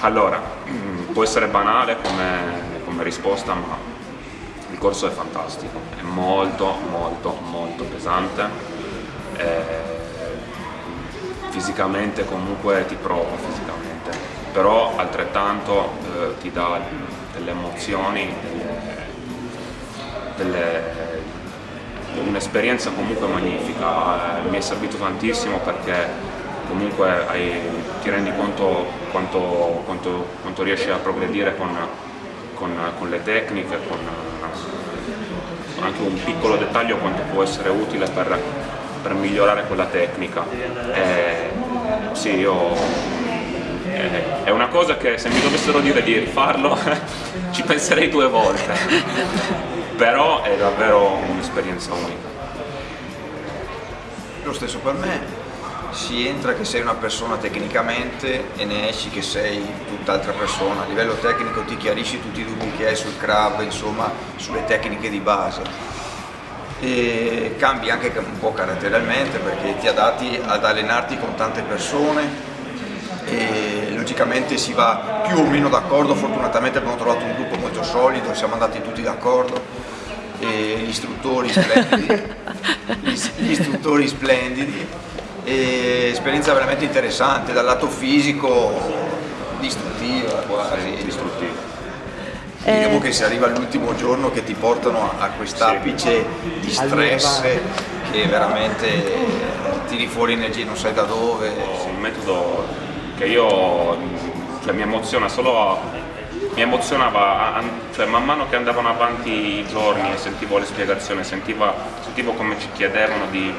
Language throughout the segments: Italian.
Allora, può essere banale come, come risposta, ma il corso è fantastico, è molto molto molto pesante, e fisicamente comunque ti prova fisicamente, però altrettanto eh, ti dà delle emozioni, un'esperienza comunque magnifica, eh, mi è servito tantissimo perché comunque hai, ti rendi conto quanto, quanto, quanto, riesci a progredire con, con, con le tecniche, con anche un piccolo dettaglio quanto può essere utile per, per migliorare quella tecnica. E, sì, io, è una cosa che se mi dovessero dire di rifarlo ci penserei due volte, però è davvero un'esperienza unica. Lo stesso per me, si entra che sei una persona tecnicamente e ne esci che sei tutt'altra persona. A livello tecnico ti chiarisci tutti i dubbi che hai sul crab, insomma, sulle tecniche di base. E cambi anche un po' caratterialmente perché ti adatti ad allenarti con tante persone e logicamente si va più o meno d'accordo, fortunatamente abbiamo trovato un gruppo molto solido, siamo andati tutti d'accordo gli istruttori splendidi, gli istruttori splendidi e esperienza veramente interessante dal lato fisico distruttiva quasi distruttiva. Eh... diciamo che si arriva all'ultimo giorno che ti portano a quest'apice sì. di stress che veramente tiri fuori energie non sai da dove. Un metodo che io cioè, mi emoziona solo mi emozionava cioè, man mano che andavano avanti i giorni e sentivo le spiegazioni sentivo, sentivo come ci chiedevano di,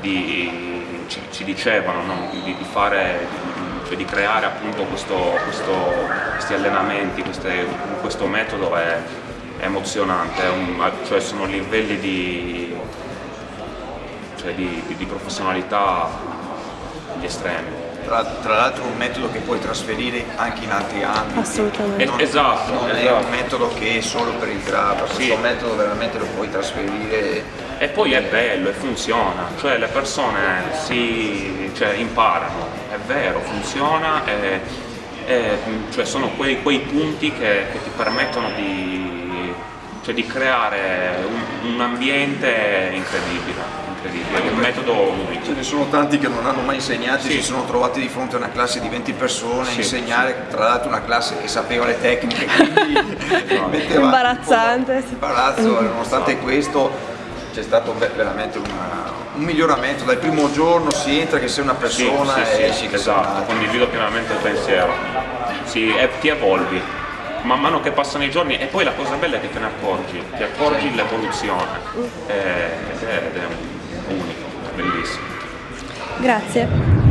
di ci, ci dicevano no? di, di, fare, cioè di creare appunto questo, questo, questi allenamenti, queste, questo metodo è, è emozionante, è un, cioè sono livelli di, cioè di, di professionalità gli estremi. Tra, tra l'altro un metodo che puoi trasferire anche in altri ambiti. Assolutamente. Non, esatto. Non esatto. è un metodo che è solo per il grab, sì. questo metodo veramente lo puoi trasferire e poi è bello e funziona, cioè le persone si cioè, imparano, è vero, funziona e, e cioè sono quei, quei punti che, che, ti permettono di, cioè, di creare un, un ambiente incredibile incredibile, è un metodo unico. Ce ne sono tanti che non hanno mai insegnato, sì. si sono trovati di fronte a una classe di 20 persone, sì, insegnare sì. tra l'altro una classe che sapeva le tecniche, quindi metteva imbarazzante. Imbarazzo, nonostante questo c'è stato veramente una, un miglioramento, dal primo giorno si entra che sei una persona sì, sì, e sì, esatto, condivido pienamente il pensiero, sì, e ti evolvi. Man mano che passano i giorni e poi la cosa bella è che te ne accorgi, ti accorgi l'evoluzione. Ed è unico, bellissimo. Grazie.